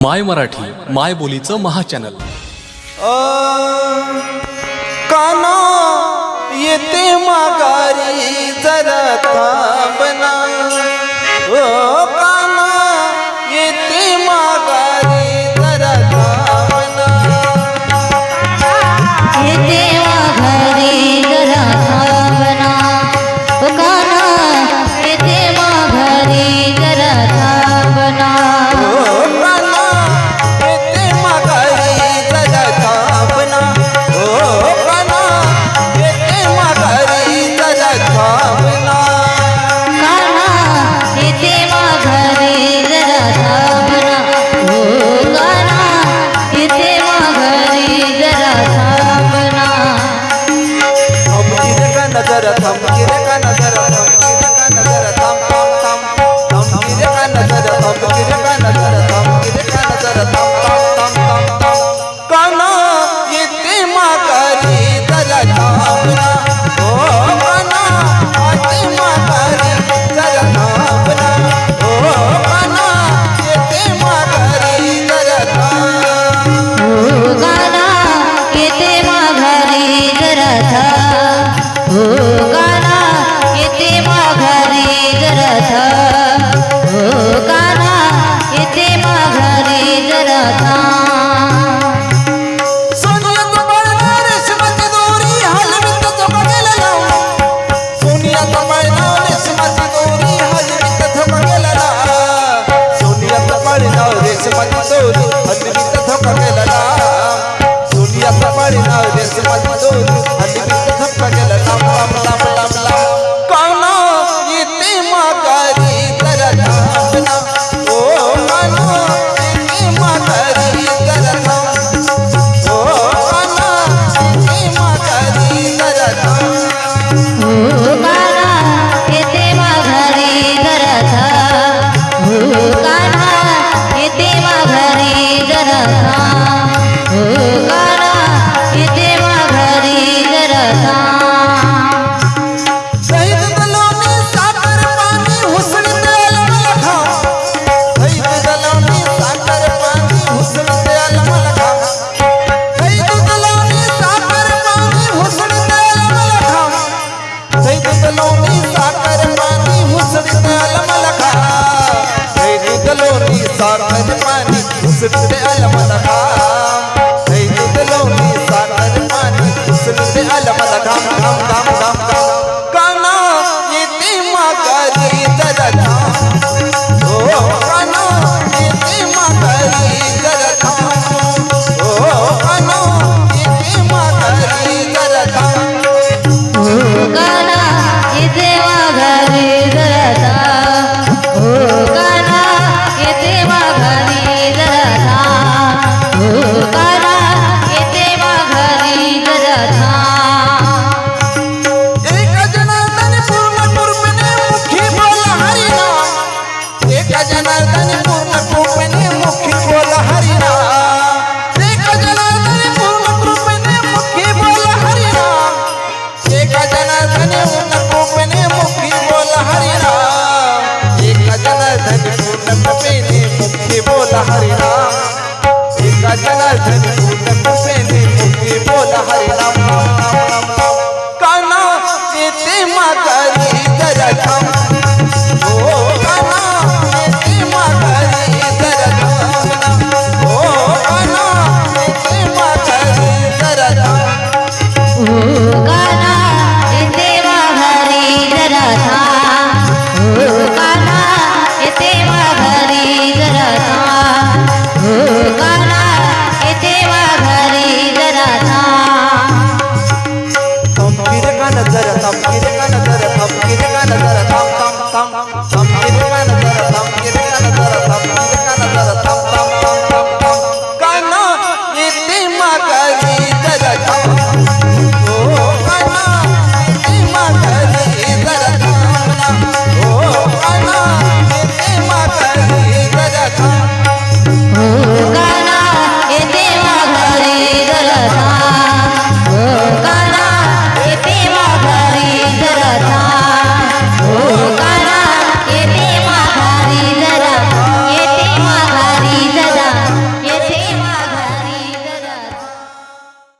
माय मराठी माय बोलीचं महाचॅनल. काना येते माघारी जरा देश मजमधून अद्वित धोका केला सोनियाचा परिणाम देश मजमधून अद्वित येते माघारी जरा. हो. se te alma